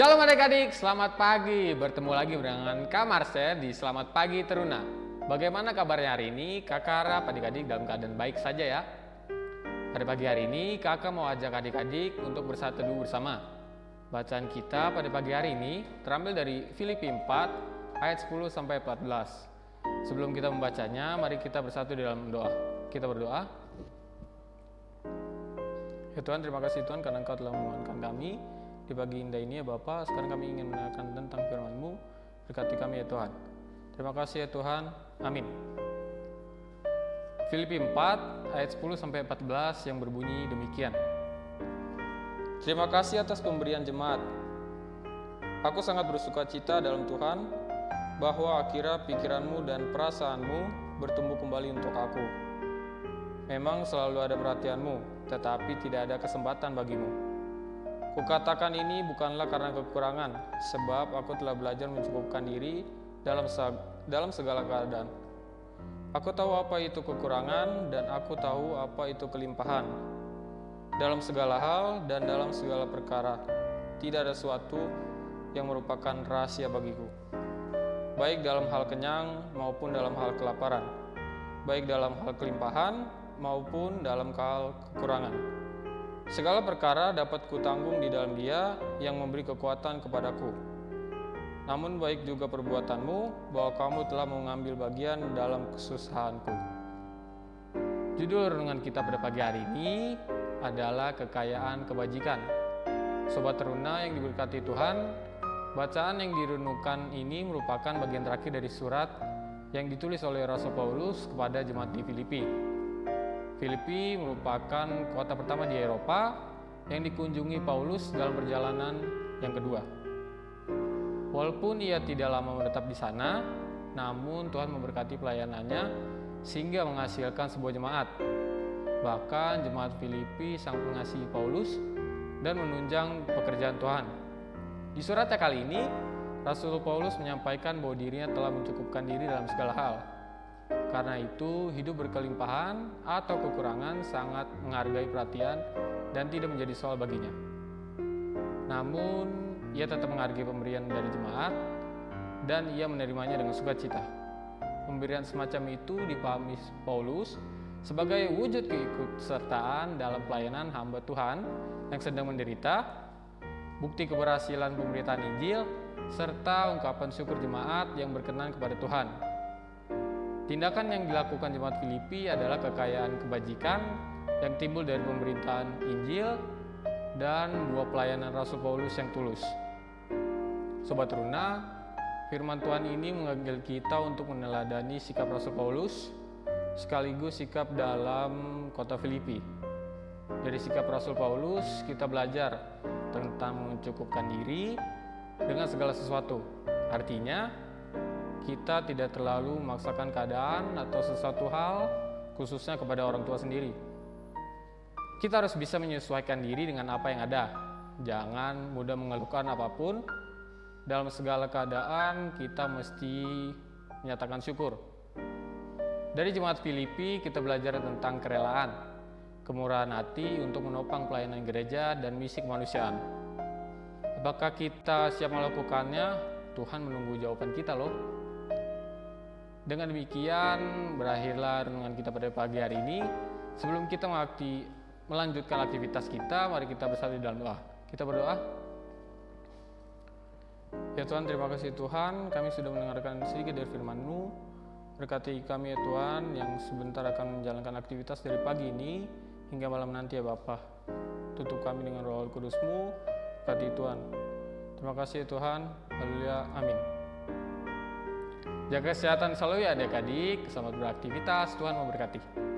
Shalom adik-adik, selamat pagi. Bertemu lagi dengan Kak Marcel di Selamat Pagi Teruna. Bagaimana kabarnya hari ini? Kakak harap adik-adik dalam keadaan baik saja ya. Pada pagi hari ini, kakak mau ajak adik-adik untuk bersatu teduh bersama. Bacaan kita pada pagi hari ini terambil dari Filipi 4 ayat 10 sampai 14. Sebelum kita membacanya, mari kita bersatu di dalam doa. Kita berdoa. Ya Tuhan, terima kasih Tuhan karena Engkau telah menguatkan kami di pagi indah ini ya Bapa. Sekarang kami ingin mendengarkan tentang firman-Mu. Berkati kami ya Tuhan. Terima kasih ya Tuhan. Amin. Filipi 4 ayat 10 sampai 14 yang berbunyi demikian. Terima kasih atas pemberian jemaat. Aku sangat bersuka cita dalam Tuhan bahwa akhirnya pikiranmu dan perasaanmu bertumbuh kembali untuk aku. Memang selalu ada perhatianmu, tetapi tidak ada kesempatan bagimu. Kukatakan ini bukanlah karena kekurangan, sebab aku telah belajar mencukupkan diri dalam dalam segala keadaan. Aku tahu apa itu kekurangan dan aku tahu apa itu kelimpahan. Dalam segala hal dan dalam segala perkara, tidak ada sesuatu yang merupakan rahasia bagiku. Baik dalam hal kenyang maupun dalam hal kelaparan, baik dalam hal kelimpahan maupun dalam hal kekurangan. Segala perkara dapat kutanggung di dalam Dia yang memberi kekuatan kepadaku. Namun baik juga perbuatanmu bahwa kamu telah mengambil bagian dalam kesusahanku. Judul renungan kita pada pagi hari ini adalah kekayaan kebajikan. Sobat teruna yang diberkati Tuhan, bacaan yang direnungkan ini merupakan bagian terakhir dari surat yang ditulis oleh Rasul Paulus kepada jemaat di Filipi. Filipi merupakan kota pertama di Eropa yang dikunjungi Paulus dalam perjalanan yang kedua. Walaupun ia tidak lama menetap di sana, namun Tuhan memberkati pelayanannya sehingga menghasilkan sebuah jemaat. Bahkan jemaat Filipi sangat mengasihi Paulus dan menunjang pekerjaan Tuhan. Di suratnya kali ini, Rasul Paulus menyampaikan bahwa dirinya telah mencukupkan diri dalam segala hal. Karena itu, hidup berkelimpahan atau kekurangan sangat menghargai perhatian dan tidak menjadi soal baginya. Namun, ia tetap menghargai pemberian dari jemaat dan ia menerimanya dengan sukacita. Pemberian semacam itu dipahami Paulus sebagai wujud keikutsertaan dalam pelayanan hamba Tuhan yang sedang menderita, bukti keberhasilan pemberitaan Injil, serta ungkapan syukur jemaat yang berkenan kepada Tuhan. Tindakan yang dilakukan jemaat Filipi adalah kekayaan kebajikan yang timbul dari pemberitaan Injil dan buah pelayanan Rasul Paulus yang tulus. Sobat Runa, firman Tuhan ini mengambil kita untuk meneladani sikap Rasul Paulus sekaligus sikap dalam kota Filipi. Dari sikap Rasul Paulus, kita belajar tentang mencukupkan diri dengan segala sesuatu. Artinya, kita tidak terlalu memaksakan keadaan atau sesuatu hal khususnya kepada orang tua sendiri kita harus bisa menyesuaikan diri dengan apa yang ada. Jangan mudah mengeluhkan apa pun. Dalam segala keadaan kita mesti menyatakan syukur. Dari jemaat Filipi kita belajar tentang kerelaan, kemurahan hati untuk menopang pelayanan gereja dan misi kemanusiaan. Apakah kita siap melakukannya? Tuhan menunggu jawaban kita loh. Dengan demikian berakhirlah renungan kita pada pagi hari ini. Sebelum kita mengakti melanjutkan aktivitas kita, mari kita bersatu dalam doa. Kita berdoa. Ya Tuhan, terima kasih Tuhan, kami sudah mendengarkan sedikit dari firman-Mu. Berkati kami ya Tuhan, yang sebentar akan menjalankan aktivitas dari pagi ini hingga malam nanti ya Bapa. Tutup kami dengan roh kudus-Mu, berkati Tuhan. Terima kasih ya Tuhan, haleluya, amin. Jaga kesehatan selalu ya adik-adik, selamat beraktivitas, Tuhan memberkati.